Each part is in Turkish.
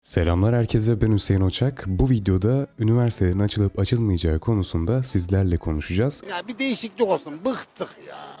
Selamlar herkese ben Hüseyin Oçak. Bu videoda üniversitenin açılıp açılmayacağı konusunda sizlerle konuşacağız. Ya bir değişiklik olsun. Bıktık ya.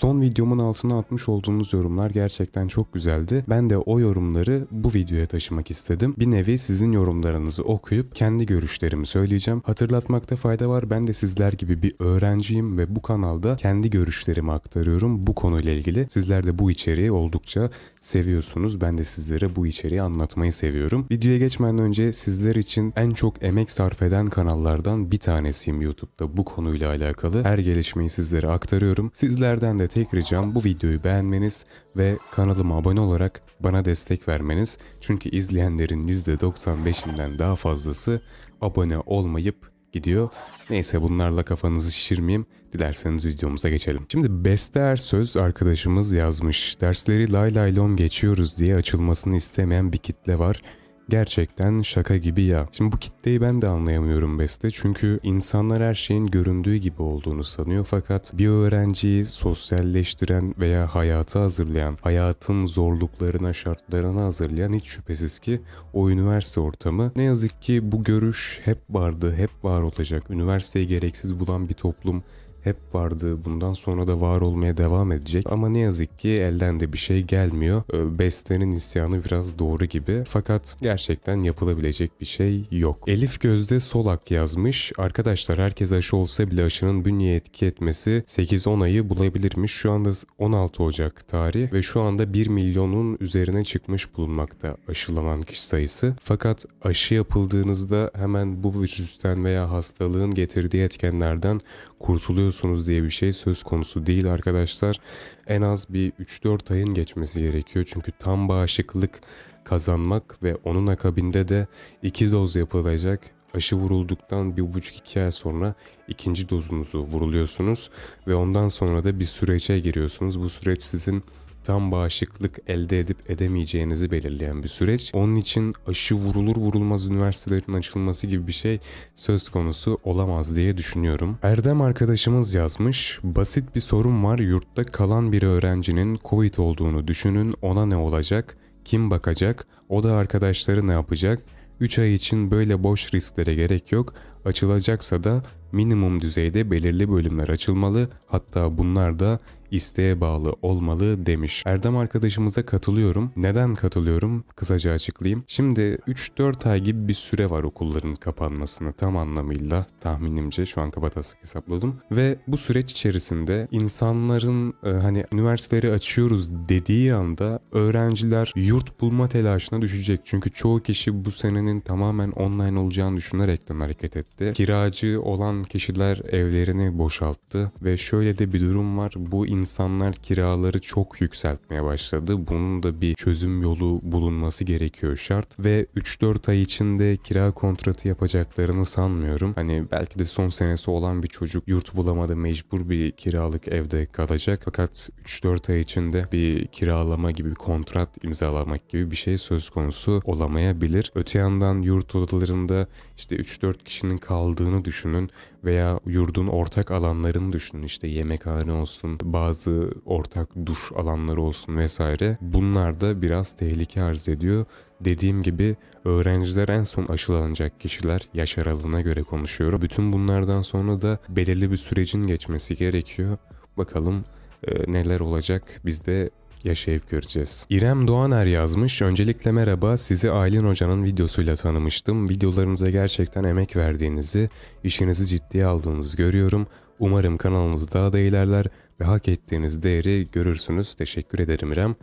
Son videomun altına atmış olduğunuz yorumlar gerçekten çok güzeldi. Ben de o yorumları bu videoya taşımak istedim. Bir nevi sizin yorumlarınızı okuyup kendi görüşlerimi söyleyeceğim. Hatırlatmakta fayda var. Ben de sizler gibi bir öğrenciyim ve bu kanalda kendi görüşlerimi aktarıyorum bu konuyla ilgili. Sizler de bu içeriği oldukça seviyorsunuz. Ben de sizlere bu içeriği anlatmayı seviyorum. Videoya geçmeden önce sizler için en çok emek sarf eden kanallardan bir tanesiyim YouTube'da bu konuyla alakalı. Her gelişmeyi sizlere aktarıyorum. Sizlerden de tek ricam bu videoyu beğenmeniz ve kanalıma abone olarak bana destek vermeniz. Çünkü izleyenlerin %95'inden daha fazlası abone olmayıp gidiyor. Neyse bunlarla kafanızı şişirmeyeyim. Dilerseniz videomuza geçelim. Şimdi Beste Ersöz arkadaşımız yazmış. Dersleri lay lay lom geçiyoruz diye açılmasını istemeyen bir kitle var. Gerçekten şaka gibi ya. Şimdi bu kitleyi ben de anlayamıyorum Beste. Çünkü insanlar her şeyin göründüğü gibi olduğunu sanıyor. Fakat bir öğrenciyi sosyalleştiren veya hayata hazırlayan, hayatın zorluklarına, şartlarına hazırlayan hiç şüphesiz ki o üniversite ortamı. Ne yazık ki bu görüş hep vardı, hep var olacak. Üniversiteyi gereksiz bulan bir toplum hep vardı. Bundan sonra da var olmaya devam edecek. Ama ne yazık ki elden de bir şey gelmiyor. Ee, Beste'nin isyanı biraz doğru gibi. Fakat gerçekten yapılabilecek bir şey yok. Elif Gözde Solak yazmış. Arkadaşlar herkes aşı olsa bile aşının bünyeye etki etmesi 8-10 ayı bulabilirmiş. Şu anda 16 Ocak tarih ve şu anda 1 milyonun üzerine çıkmış bulunmakta aşılanan kişi sayısı. Fakat aşı yapıldığınızda hemen bu virüsten veya hastalığın getirdiği etkenlerden kurtuluyorsunuz diye bir şey söz konusu değil arkadaşlar. En az bir 3-4 ayın geçmesi gerekiyor. Çünkü tam bağışıklık kazanmak ve onun akabinde de iki doz yapılacak. Aşı vurulduktan bir buçuk iki ay sonra ikinci dozunuzu vuruluyorsunuz ve ondan sonra da bir sürece giriyorsunuz. Bu süreç sizin tam bağışıklık elde edip edemeyeceğinizi belirleyen bir süreç. Onun için aşı vurulur vurulmaz üniversitelerin açılması gibi bir şey söz konusu olamaz diye düşünüyorum. Erdem arkadaşımız yazmış. Basit bir sorun var. Yurtta kalan bir öğrencinin Covid olduğunu düşünün. Ona ne olacak? Kim bakacak? O da arkadaşları ne yapacak? 3 ay için böyle boş risklere gerek yok. Açılacaksa da minimum düzeyde belirli bölümler açılmalı. Hatta bunlar da isteğe bağlı olmalı demiş. Erdem arkadaşımıza katılıyorum. Neden katılıyorum? Kısaca açıklayayım. Şimdi 3-4 ay gibi bir süre var okulların kapanmasını tam anlamıyla tahminimce şu an kabatası hesapladım. Ve bu süreç içerisinde insanların e, hani üniversiteleri açıyoruz dediği anda öğrenciler yurt bulma telaşına düşecek. Çünkü çoğu kişi bu senenin tamamen online olacağını düşünerekten hareket etti. Kiracı olan kişiler evlerini boşalttı ve şöyle de bir durum var. Bu insanlar kiraları çok yükseltmeye başladı. Bunun da bir çözüm yolu bulunması gerekiyor şart ve 3-4 ay içinde kira kontratı yapacaklarını sanmıyorum. Hani belki de son senesi olan bir çocuk yurt bulamadı mecbur bir kiralık evde kalacak. Fakat 3-4 ay içinde bir kiralama gibi bir kontrat imzalamak gibi bir şey söz konusu olamayabilir. Öte yandan yurt odalarında işte 3-4 kişinin kaldığını düşünün veya yurdun ortak alanlarını düşünün işte yemekhane olsun bazı ortak duş alanları olsun vesaire bunlar da biraz tehlike arz ediyor. Dediğim gibi öğrenciler en son aşılanacak kişiler yaş aralığına göre konuşuyorum. Bütün bunlardan sonra da belirli bir sürecin geçmesi gerekiyor. Bakalım e, neler olacak biz de yaşayıp göreceğiz. İrem Doğaner yazmış. Öncelikle merhaba. Sizi Aylin Hoca'nın videosuyla tanımıştım. Videolarınıza gerçekten emek verdiğinizi, işinizi ciddiye aldığınızı görüyorum. Umarım kanalınız daha da ilerler ve hak ettiğiniz değeri görürsünüz. Teşekkür ederim İrem.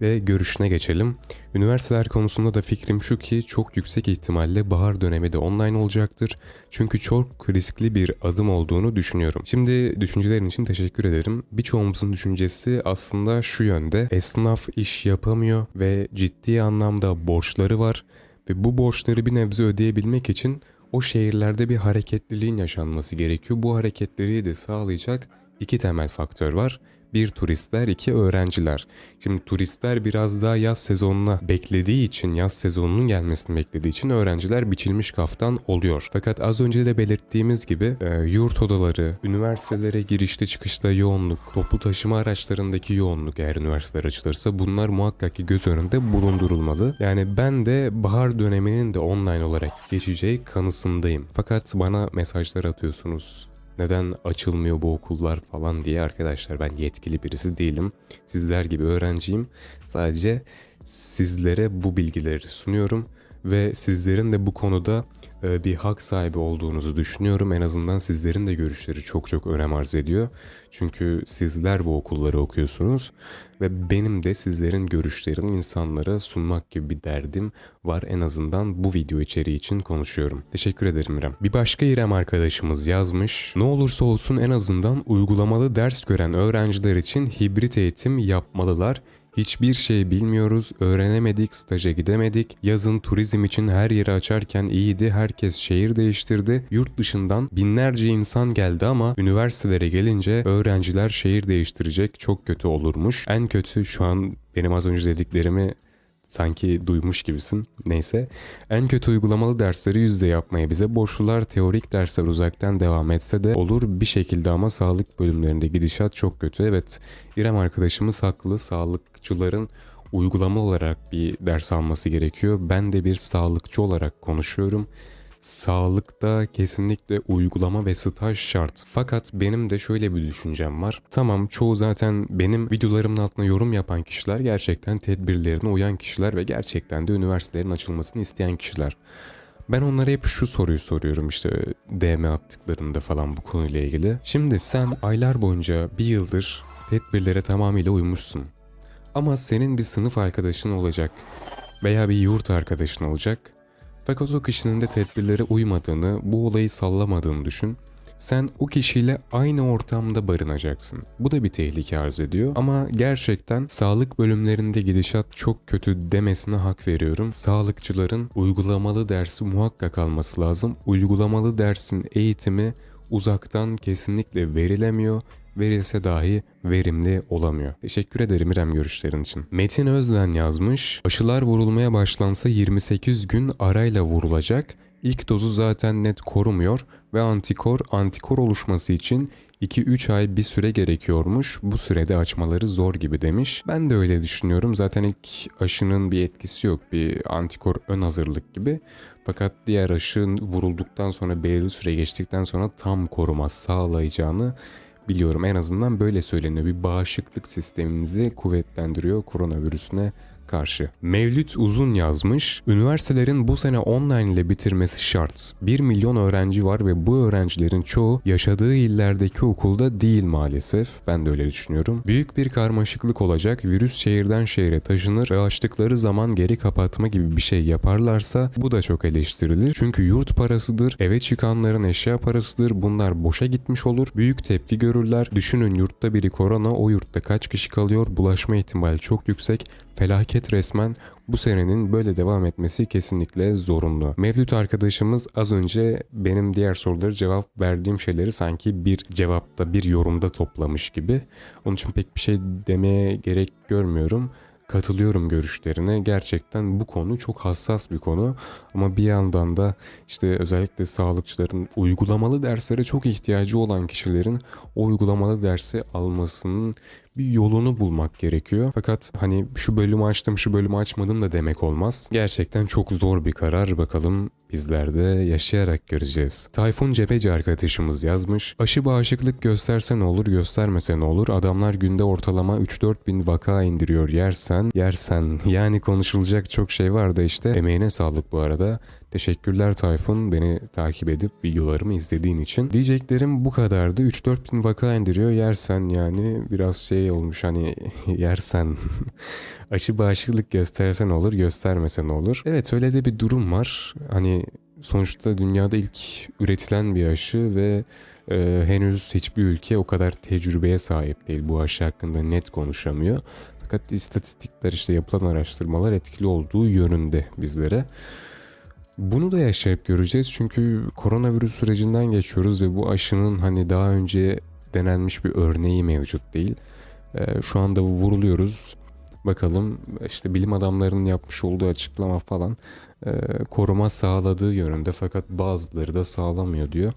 Ve görüşüne geçelim. Üniversiteler konusunda da fikrim şu ki çok yüksek ihtimalle bahar dönemi de online olacaktır. Çünkü çok riskli bir adım olduğunu düşünüyorum. Şimdi düşüncelerin için teşekkür ederim. Birçoğumuzun düşüncesi aslında şu yönde. Esnaf iş yapamıyor ve ciddi anlamda borçları var. Ve bu borçları bir nebze ödeyebilmek için o şehirlerde bir hareketliliğin yaşanması gerekiyor. Bu hareketliliği de sağlayacak iki temel faktör var. Bir turistler, iki öğrenciler. Şimdi turistler biraz daha yaz sezonuna beklediği için, yaz sezonunun gelmesini beklediği için öğrenciler biçilmiş kaftan oluyor. Fakat az önce de belirttiğimiz gibi e, yurt odaları, üniversitelere girişte çıkışta yoğunluk, toplu taşıma araçlarındaki yoğunluk eğer üniversiteler açılırsa bunlar muhakkak ki göz önünde bulundurulmalı. Yani ben de bahar döneminin de online olarak geçeceği kanısındayım. Fakat bana mesajlar atıyorsunuz neden açılmıyor bu okullar falan diye arkadaşlar ben yetkili birisi değilim. Sizler gibi öğrenciyim. Sadece sizlere bu bilgileri sunuyorum ve sizlerin de bu konuda e, bir hak sahibi olduğunuzu düşünüyorum. En azından sizlerin de görüşleri çok çok önem arz ediyor. Çünkü sizler bu okulları okuyorsunuz ve benim de sizlerin görüşlerini insanlara sunmak gibi bir derdim var. En azından bu video içeriği için konuşuyorum. Teşekkür ederim İrem. Bir başka İrem arkadaşımız yazmış. Ne olursa olsun en azından uygulamalı ders gören öğrenciler için hibrit eğitim yapmalılar. Hiçbir şey bilmiyoruz, öğrenemedik, staja gidemedik. Yazın turizm için her yeri açarken iyiydi, herkes şehir değiştirdi. Yurt dışından binlerce insan geldi ama üniversitelere gelince öğrenciler şehir değiştirecek çok kötü olurmuş. En kötü şu an benim az önce dediklerimi sanki duymuş gibisin. Neyse. En kötü uygulamalı dersleri yüzde yapmaya bize borçlular teorik dersler uzaktan devam etse de olur bir şekilde ama sağlık bölümlerinde gidişat çok kötü. Evet İrem arkadaşımız haklı. Sağlıkçıların uygulama olarak bir ders alması gerekiyor. Ben de bir sağlıkçı olarak konuşuyorum. Sağlıkta kesinlikle uygulama ve staj şart. Fakat benim de şöyle bir düşüncem var. Tamam çoğu zaten benim videolarımın altına yorum yapan kişiler gerçekten tedbirlerine uyan kişiler ve gerçekten de üniversitelerin açılmasını isteyen kişiler. Ben onlara hep şu soruyu soruyorum işte DM attıklarında falan bu konuyla ilgili. Şimdi sen aylar boyunca bir yıldır tedbirlere tamamıyla uymuşsun. Ama senin bir sınıf arkadaşın olacak veya bir yurt arkadaşın olacak. Fakat o kişinin de tedbirlere uymadığını, bu olayı sallamadığını düşün. Sen o kişiyle aynı ortamda barınacaksın. Bu da bir tehlike arz ediyor. Ama gerçekten sağlık bölümlerinde gidişat çok kötü demesine hak veriyorum. Sağlıkçıların uygulamalı dersi muhakkak alması lazım. Uygulamalı dersin eğitimi uzaktan kesinlikle verilemiyor verilse dahi verimli olamıyor. Teşekkür ederim İrem görüşlerin için. Metin Özden yazmış. Aşılar vurulmaya başlansa 28 gün arayla vurulacak. İlk dozu zaten net korumuyor ve antikor antikor oluşması için 2-3 ay bir süre gerekiyormuş. Bu sürede açmaları zor gibi demiş. Ben de öyle düşünüyorum. Zaten ilk aşının bir etkisi yok. Bir antikor ön hazırlık gibi. Fakat diğer aşı vurulduktan sonra belirli süre geçtikten sonra tam koruma sağlayacağını biliyorum. En azından böyle söyleniyor. Bir bağışıklık sisteminizi kuvvetlendiriyor koronavirüsüne karşı. Mevlüt Uzun yazmış. Üniversitelerin bu sene online ile bitirmesi şart. 1 milyon öğrenci var ve bu öğrencilerin çoğu yaşadığı illerdeki okulda değil maalesef. Ben de öyle düşünüyorum. Büyük bir karmaşıklık olacak. Virüs şehirden şehre taşınır ve açtıkları zaman geri kapatma gibi bir şey yaparlarsa bu da çok eleştirilir. Çünkü yurt parasıdır, eve çıkanların eşya parasıdır. Bunlar boşa gitmiş olur. Büyük tepki görürler. Düşünün yurtta biri korona, o yurtta kaç kişi kalıyor? Bulaşma ihtimali çok yüksek felaket resmen bu senenin böyle devam etmesi kesinlikle zorunlu. Mevlüt arkadaşımız az önce benim diğer soruları cevap verdiğim şeyleri sanki bir cevapta bir yorumda toplamış gibi. Onun için pek bir şey demeye gerek görmüyorum katılıyorum görüşlerine. Gerçekten bu konu çok hassas bir konu ama bir yandan da işte özellikle sağlıkçıların uygulamalı derslere çok ihtiyacı olan kişilerin o uygulamalı dersi almasının bir yolunu bulmak gerekiyor. Fakat hani şu bölümü açtım şu bölümü açmadım da demek olmaz. Gerçekten çok zor bir karar bakalım bizler de yaşayarak göreceğiz. Tayfun Cepeci arkadaşımız yazmış. Aşı bağışıklık gösterse ne olur göstermese ne olur adamlar günde ortalama 3-4 bin vaka indiriyor yersen yersen yani konuşulacak çok şey var da işte emeğine sağlık bu arada. Teşekkürler Tayfun beni takip edip videolarımı izlediğin için. Diyeceklerim bu kadardı. 3-4 bin vaka indiriyor yersen yani biraz şey olmuş hani yersen aşı bağışıklık göstersen olur göstermesen olur. Evet öyle de bir durum var. Hani sonuçta dünyada ilk üretilen bir aşı ve e, henüz hiçbir ülke o kadar tecrübeye sahip değil. Bu aşı hakkında net konuşamıyor. Fakat istatistikler işte yapılan araştırmalar etkili olduğu yönünde bizlere. Bunu da yaşayıp göreceğiz çünkü koronavirüs sürecinden geçiyoruz ve bu aşının hani daha önce denenmiş bir örneği mevcut değil. Ee, şu anda vuruluyoruz. Bakalım işte bilim adamlarının yapmış olduğu açıklama falan e, koruma sağladığı yönünde fakat bazıları da sağlamıyor diyor.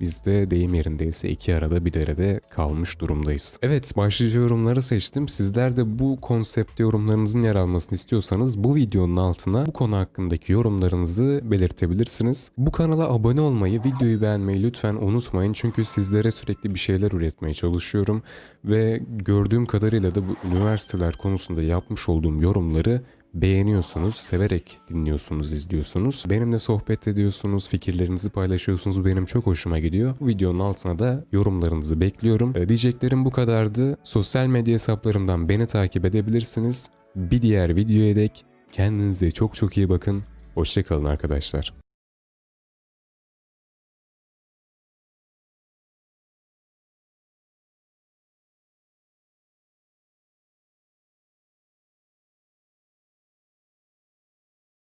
Biz de deyim yerindeyse iki arada bir derede kalmış durumdayız. Evet başlıca yorumları seçtim. Sizler de bu konsepte yorumlarınızın yer almasını istiyorsanız bu videonun altına bu konu hakkındaki yorumlarınızı belirtebilirsiniz. Bu kanala abone olmayı, videoyu beğenmeyi lütfen unutmayın. Çünkü sizlere sürekli bir şeyler üretmeye çalışıyorum. Ve gördüğüm kadarıyla da bu üniversiteler konusunda yapmış olduğum yorumları beğeniyorsunuz, severek dinliyorsunuz, izliyorsunuz. Benimle sohbet ediyorsunuz, fikirlerinizi paylaşıyorsunuz. Benim çok hoşuma gidiyor. Bu videonun altına da yorumlarınızı bekliyorum. Ee, diyeceklerim bu kadardı. Sosyal medya hesaplarımdan beni takip edebilirsiniz. Bir diğer videoya dek kendinize çok çok iyi bakın. Hoşçakalın arkadaşlar.